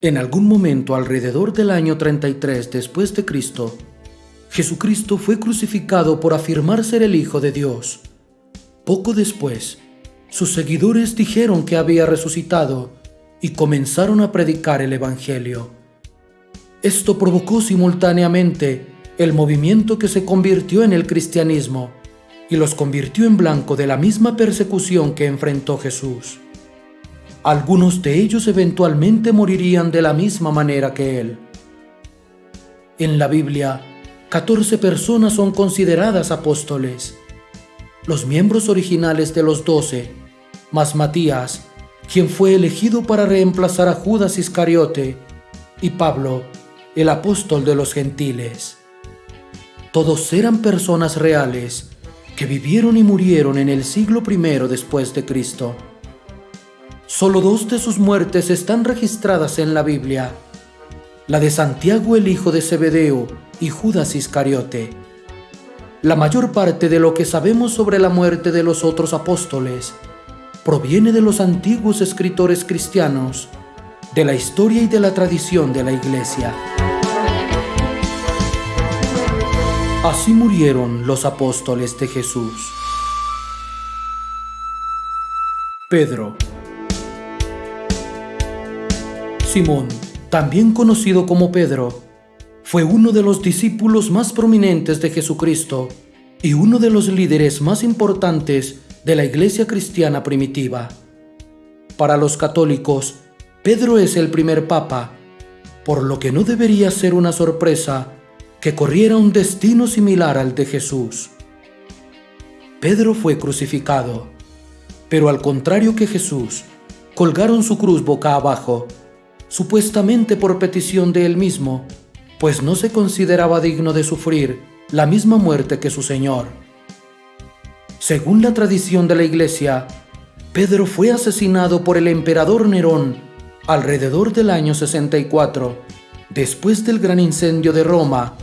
En algún momento alrededor del año 33 después de Cristo, Jesucristo fue crucificado por afirmar ser el Hijo de Dios. Poco después, sus seguidores dijeron que había resucitado y comenzaron a predicar el Evangelio. Esto provocó simultáneamente el movimiento que se convirtió en el cristianismo y los convirtió en blanco de la misma persecución que enfrentó Jesús. Algunos de ellos eventualmente morirían de la misma manera que él. En la Biblia, 14 personas son consideradas apóstoles. Los miembros originales de los doce, más Matías, quien fue elegido para reemplazar a Judas Iscariote, y Pablo, el apóstol de los gentiles. Todos eran personas reales que vivieron y murieron en el siglo I después de Cristo. Solo dos de sus muertes están registradas en la Biblia, la de Santiago el hijo de Zebedeo y Judas Iscariote. La mayor parte de lo que sabemos sobre la muerte de los otros apóstoles proviene de los antiguos escritores cristianos, de la historia y de la tradición de la Iglesia. Así murieron los apóstoles de Jesús. Pedro Simón, también conocido como Pedro, fue uno de los discípulos más prominentes de Jesucristo y uno de los líderes más importantes de la iglesia cristiana primitiva. Para los católicos, Pedro es el primer papa, por lo que no debería ser una sorpresa que corriera un destino similar al de Jesús. Pedro fue crucificado, pero al contrario que Jesús, colgaron su cruz boca abajo supuestamente por petición de él mismo, pues no se consideraba digno de sufrir la misma muerte que su Señor. Según la tradición de la Iglesia, Pedro fue asesinado por el emperador Nerón alrededor del año 64, después del gran incendio de Roma,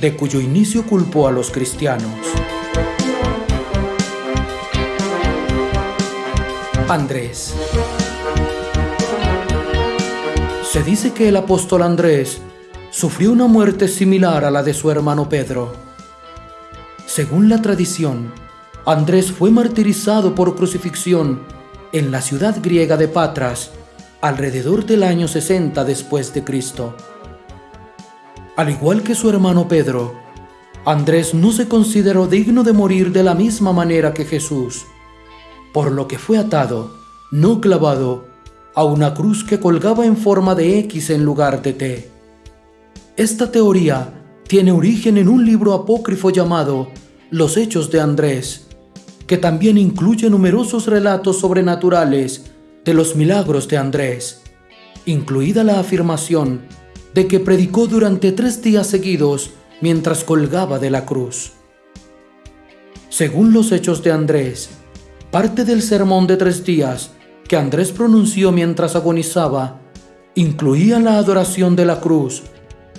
de cuyo inicio culpó a los cristianos. Andrés se dice que el apóstol Andrés sufrió una muerte similar a la de su hermano Pedro. Según la tradición, Andrés fue martirizado por crucifixión en la ciudad griega de Patras alrededor del año 60 después de Cristo. Al igual que su hermano Pedro, Andrés no se consideró digno de morir de la misma manera que Jesús, por lo que fue atado, no clavado, a una cruz que colgaba en forma de X en lugar de T. Esta teoría tiene origen en un libro apócrifo llamado Los Hechos de Andrés, que también incluye numerosos relatos sobrenaturales de los milagros de Andrés, incluida la afirmación de que predicó durante tres días seguidos mientras colgaba de la cruz. Según los Hechos de Andrés, parte del sermón de tres días que Andrés pronunció mientras agonizaba incluía la adoración de la cruz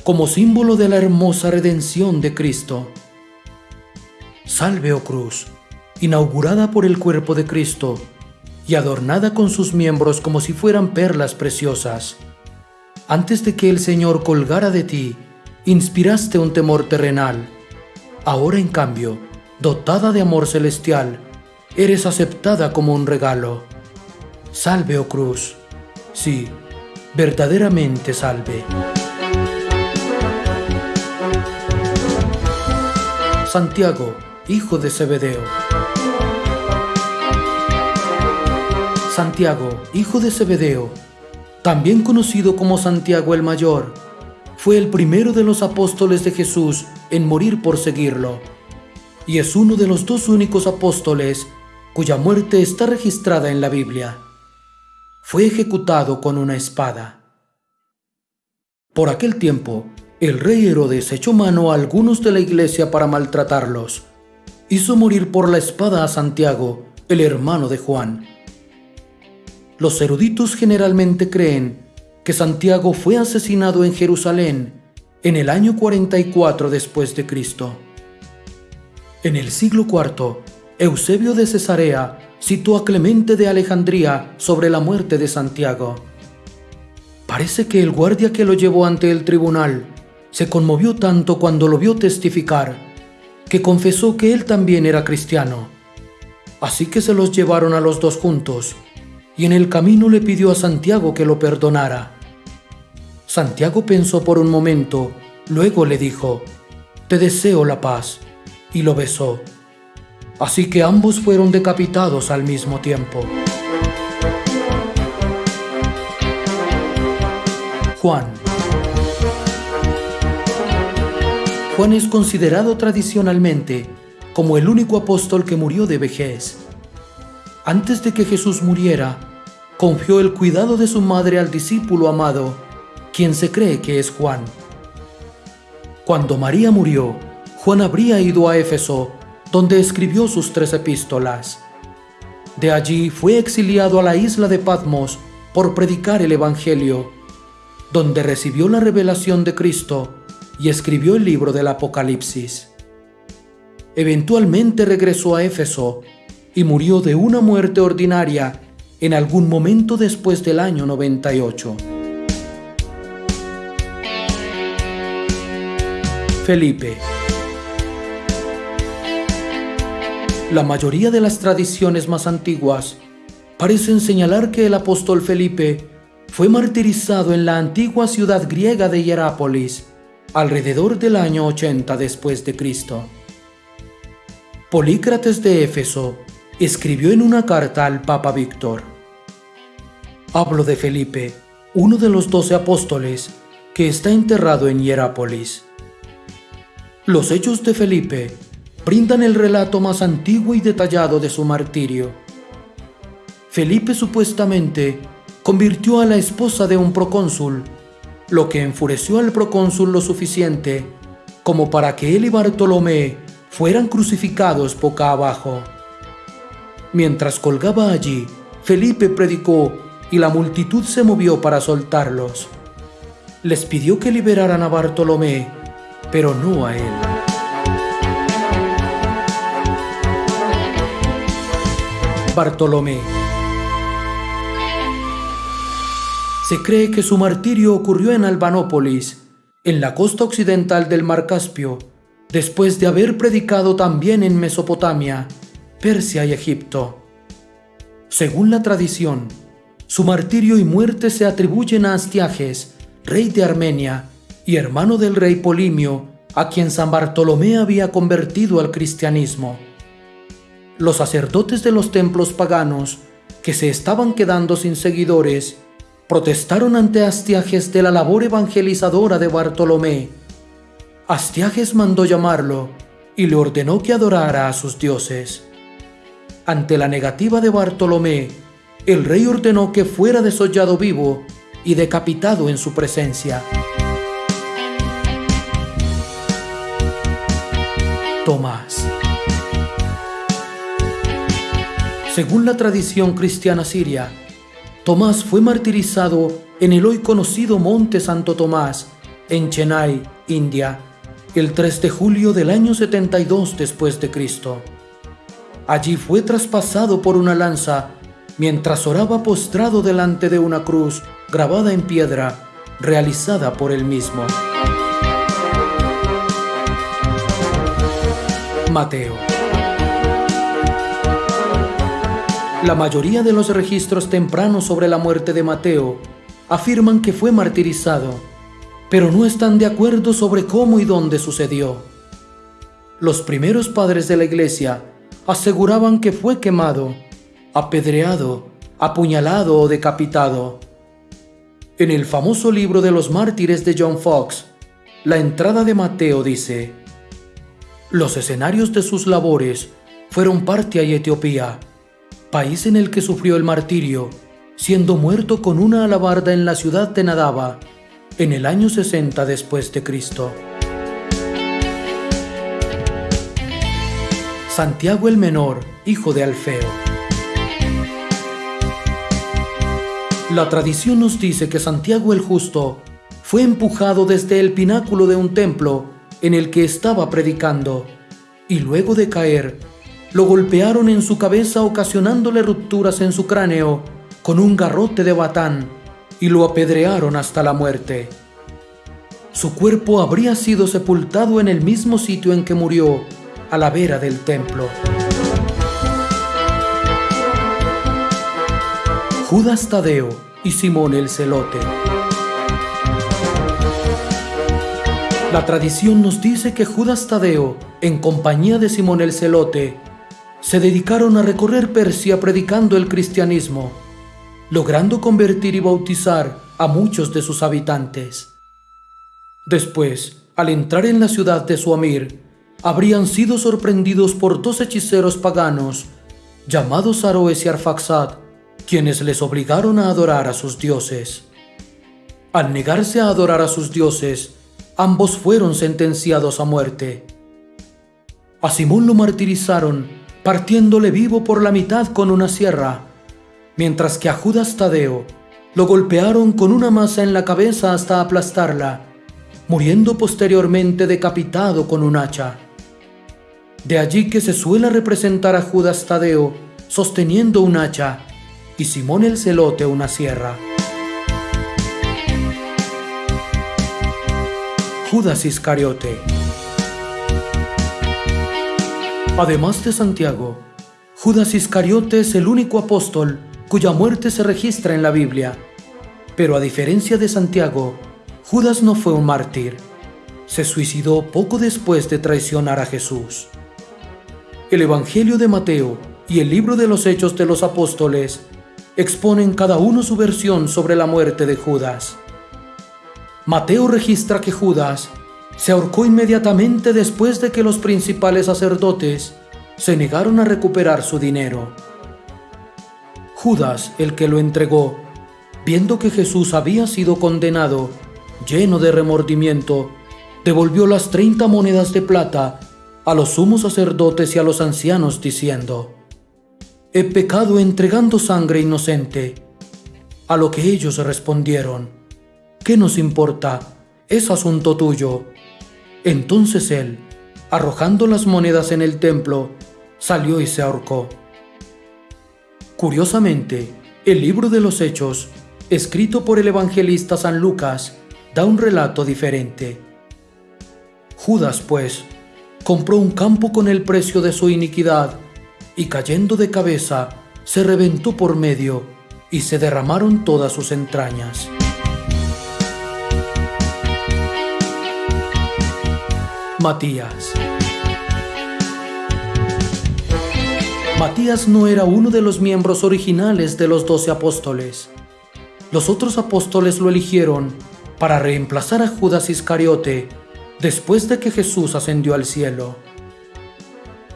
como símbolo de la hermosa redención de Cristo. Salve, oh cruz, inaugurada por el cuerpo de Cristo y adornada con sus miembros como si fueran perlas preciosas. Antes de que el Señor colgara de ti, inspiraste un temor terrenal. Ahora, en cambio, dotada de amor celestial, eres aceptada como un regalo. Salve, oh cruz. Sí, verdaderamente salve. Santiago, hijo de Zebedeo. Santiago, hijo de Zebedeo, también conocido como Santiago el Mayor, fue el primero de los apóstoles de Jesús en morir por seguirlo, y es uno de los dos únicos apóstoles cuya muerte está registrada en la Biblia fue ejecutado con una espada. Por aquel tiempo, el rey Herodes echó mano a algunos de la iglesia para maltratarlos. Hizo morir por la espada a Santiago, el hermano de Juan. Los eruditos generalmente creen que Santiago fue asesinado en Jerusalén en el año 44 después de Cristo. En el siglo IV, Eusebio de Cesarea citó a Clemente de Alejandría sobre la muerte de Santiago. Parece que el guardia que lo llevó ante el tribunal se conmovió tanto cuando lo vio testificar que confesó que él también era cristiano. Así que se los llevaron a los dos juntos y en el camino le pidió a Santiago que lo perdonara. Santiago pensó por un momento, luego le dijo, Te deseo la paz, y lo besó. Así que ambos fueron decapitados al mismo tiempo. Juan. Juan es considerado tradicionalmente como el único apóstol que murió de vejez. Antes de que Jesús muriera, confió el cuidado de su madre al discípulo amado, quien se cree que es Juan. Cuando María murió, Juan habría ido a Éfeso, donde escribió sus tres epístolas. De allí fue exiliado a la isla de Patmos por predicar el Evangelio donde recibió la revelación de Cristo y escribió el libro del Apocalipsis. Eventualmente regresó a Éfeso y murió de una muerte ordinaria en algún momento después del año 98. Felipe La mayoría de las tradiciones más antiguas parecen señalar que el apóstol Felipe fue martirizado en la antigua ciudad griega de Hierápolis alrededor del año 80 después de Cristo. Polícrates de Éfeso escribió en una carta al Papa Víctor: Hablo de Felipe, uno de los doce apóstoles, que está enterrado en Hierápolis. Los hechos de Felipe brindan el relato más antiguo y detallado de su martirio. Felipe supuestamente convirtió a la esposa de un procónsul, lo que enfureció al procónsul lo suficiente como para que él y Bartolomé fueran crucificados boca abajo. Mientras colgaba allí, Felipe predicó y la multitud se movió para soltarlos. Les pidió que liberaran a Bartolomé, pero no a él. Bartolomé Se cree que su martirio ocurrió en Albanópolis, en la costa occidental del Mar Caspio, después de haber predicado también en Mesopotamia, Persia y Egipto. Según la tradición, su martirio y muerte se atribuyen a Astiages, rey de Armenia y hermano del rey Polimio, a quien San Bartolomé había convertido al cristianismo. Los sacerdotes de los templos paganos, que se estaban quedando sin seguidores, protestaron ante Astiages de la labor evangelizadora de Bartolomé. Astiages mandó llamarlo y le ordenó que adorara a sus dioses. Ante la negativa de Bartolomé, el rey ordenó que fuera desollado vivo y decapitado en su presencia. Tomás Según la tradición cristiana siria, Tomás fue martirizado en el hoy conocido Monte Santo Tomás, en Chennai, India, el 3 de julio del año 72 después de Cristo. Allí fue traspasado por una lanza mientras oraba postrado delante de una cruz grabada en piedra, realizada por él mismo. Mateo La mayoría de los registros tempranos sobre la muerte de Mateo afirman que fue martirizado, pero no están de acuerdo sobre cómo y dónde sucedió. Los primeros padres de la iglesia aseguraban que fue quemado, apedreado, apuñalado o decapitado. En el famoso libro de los mártires de John Fox, la entrada de Mateo dice, los escenarios de sus labores fueron Partia y Etiopía, país en el que sufrió el martirio, siendo muerto con una alabarda en la ciudad de Nadaba en el año 60 después de Cristo. Santiago el Menor, hijo de Alfeo. La tradición nos dice que Santiago el Justo fue empujado desde el pináculo de un templo en el que estaba predicando, y luego de caer, lo golpearon en su cabeza ocasionándole rupturas en su cráneo con un garrote de batán y lo apedrearon hasta la muerte. Su cuerpo habría sido sepultado en el mismo sitio en que murió, a la vera del templo. Judas Tadeo y Simón el Celote. La tradición nos dice que Judas Tadeo, en compañía de Simón el Celote, se dedicaron a recorrer Persia predicando el cristianismo, logrando convertir y bautizar a muchos de sus habitantes. Después, al entrar en la ciudad de Suamir, habrían sido sorprendidos por dos hechiceros paganos, llamados Aroes y Arfaxad, quienes les obligaron a adorar a sus dioses. Al negarse a adorar a sus dioses, ambos fueron sentenciados a muerte. A Simón lo martirizaron, partiéndole vivo por la mitad con una sierra, mientras que a Judas Tadeo lo golpearon con una masa en la cabeza hasta aplastarla, muriendo posteriormente decapitado con un hacha. De allí que se suele representar a Judas Tadeo sosteniendo un hacha y Simón el Celote una sierra. Judas Iscariote. Además de Santiago, Judas Iscariote es el único apóstol cuya muerte se registra en la Biblia. Pero a diferencia de Santiago, Judas no fue un mártir. Se suicidó poco después de traicionar a Jesús. El Evangelio de Mateo y el libro de los Hechos de los Apóstoles exponen cada uno su versión sobre la muerte de Judas. Mateo registra que Judas se ahorcó inmediatamente después de que los principales sacerdotes se negaron a recuperar su dinero. Judas, el que lo entregó, viendo que Jesús había sido condenado, lleno de remordimiento, devolvió las treinta monedas de plata a los sumos sacerdotes y a los ancianos, diciendo, He pecado entregando sangre inocente. A lo que ellos respondieron, ¿Qué nos importa? Es asunto tuyo. Entonces él, arrojando las monedas en el templo, salió y se ahorcó. Curiosamente, el libro de los Hechos, escrito por el evangelista San Lucas, da un relato diferente. Judas, pues, compró un campo con el precio de su iniquidad, y cayendo de cabeza, se reventó por medio, y se derramaron todas sus entrañas. Matías. Matías no era uno de los miembros originales de los doce apóstoles. Los otros apóstoles lo eligieron para reemplazar a Judas Iscariote después de que Jesús ascendió al cielo.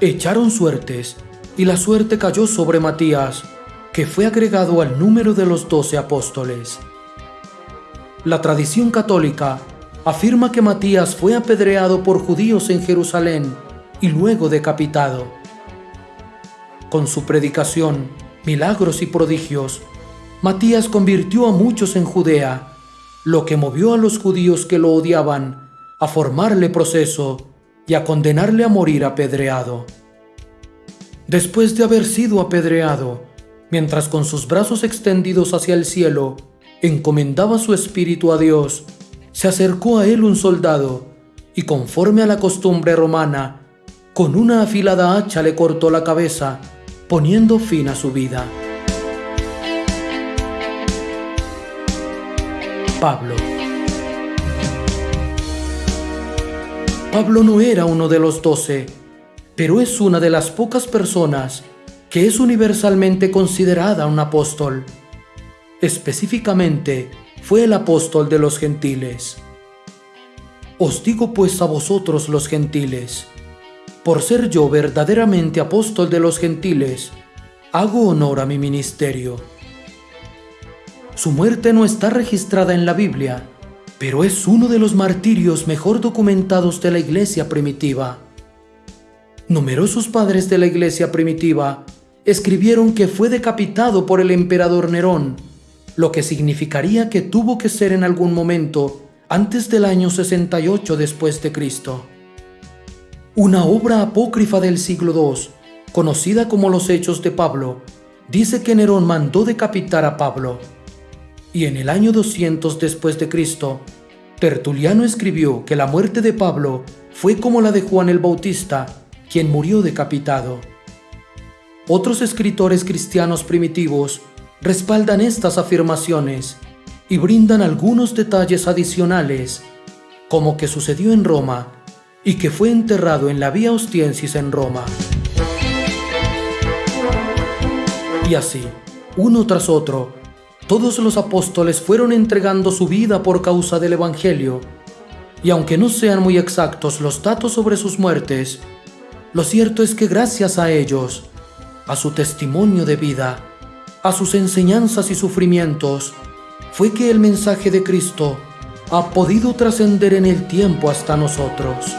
Echaron suertes y la suerte cayó sobre Matías, que fue agregado al número de los doce apóstoles. La tradición católica afirma que Matías fue apedreado por judíos en Jerusalén y luego decapitado. Con su predicación, milagros y prodigios, Matías convirtió a muchos en Judea, lo que movió a los judíos que lo odiaban a formarle proceso y a condenarle a morir apedreado. Después de haber sido apedreado, mientras con sus brazos extendidos hacia el cielo, encomendaba su espíritu a Dios, se acercó a él un soldado y conforme a la costumbre romana, con una afilada hacha le cortó la cabeza, poniendo fin a su vida. Pablo Pablo no era uno de los doce, pero es una de las pocas personas que es universalmente considerada un apóstol. Específicamente, fue el apóstol de los gentiles. Os digo pues a vosotros los gentiles, por ser yo verdaderamente apóstol de los gentiles, hago honor a mi ministerio. Su muerte no está registrada en la Biblia, pero es uno de los martirios mejor documentados de la iglesia primitiva. Numerosos padres de la iglesia primitiva escribieron que fue decapitado por el emperador Nerón lo que significaría que tuvo que ser en algún momento antes del año 68 después de Cristo. Una obra apócrifa del siglo II, conocida como los Hechos de Pablo, dice que Nerón mandó decapitar a Pablo. y en el año 200 después de Cristo, Tertuliano escribió que la muerte de Pablo fue como la de Juan el Bautista, quien murió decapitado. Otros escritores cristianos primitivos respaldan estas afirmaciones y brindan algunos detalles adicionales, como que sucedió en Roma y que fue enterrado en la Vía Ostiensis en Roma. Y así, uno tras otro, todos los apóstoles fueron entregando su vida por causa del Evangelio, y aunque no sean muy exactos los datos sobre sus muertes, lo cierto es que gracias a ellos, a su testimonio de vida, a sus enseñanzas y sufrimientos, fue que el mensaje de Cristo ha podido trascender en el tiempo hasta nosotros.